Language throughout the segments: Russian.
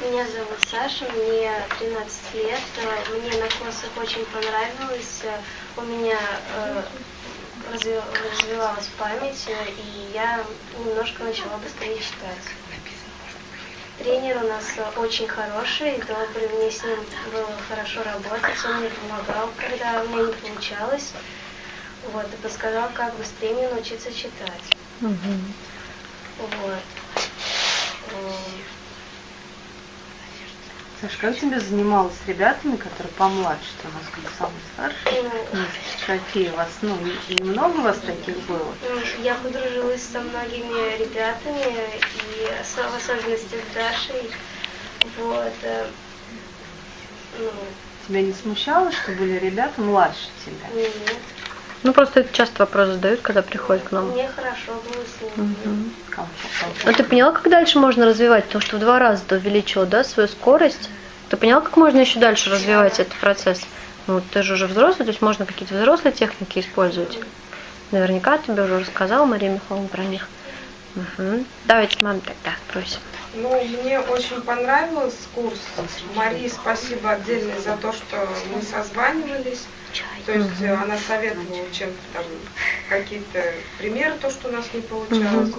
Меня зовут Саша, мне 13 лет. Мне на курсах очень понравилось. У меня э, разви- развивалась память, и я немножко начала быстрее читать. Тренер у нас очень хороший, добрый, мне с ним было хорошо работать, он мне помогал, когда у меня не получалось. Вот, и подсказал, как быстрее научиться читать. Мгм. Вот. Саша, как тебе занималась с ребятами, которые помладше? У нас как бы самый старший. Ну, Какие у вас, ну, много у вас таких было? М, Я подружилась со многими ребятами, и в особенности с Дашей. Вот. э, Ну, Тебя не смущало, что были ребята младше тебя? нет. Ну, просто это часто вопрос задают, когда приходят к нам. Мне хорошо было с. Комфорт, комфорт. Ну, ты поняла, как дальше можно развивать? Потому что в два раза ты увеличила, да, свою скорость. Ты поняла, как можно еще дальше развивать этот процесс? Ну, ты же уже взрослый, то есть можно какие-то взрослые техники использовать. Наверняка тебе уже рассказала Мария Михайловна про них. Мгм. Давайте маме тогда просим. Ну, мне очень понравился курс. Марии спасибо отдельно за то, что мы созванивались. То есть э, она советовала чем-то там, какие-то примеры, то, что у нас не получалось.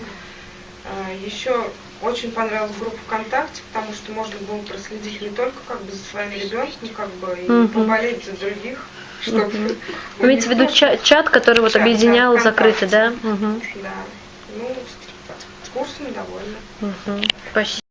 А, Еще очень понравилась группа ВКонтакте, потому что можно было проследить не только как бы за своим ребенком, как бы и Мгм. поболеть за других, чтобы у Имеется в виду чат, чат, который вот Чат, да, объединял закрытый, да? Мгм. Да. Ну, курсом довольна. Мгм. Спасибо.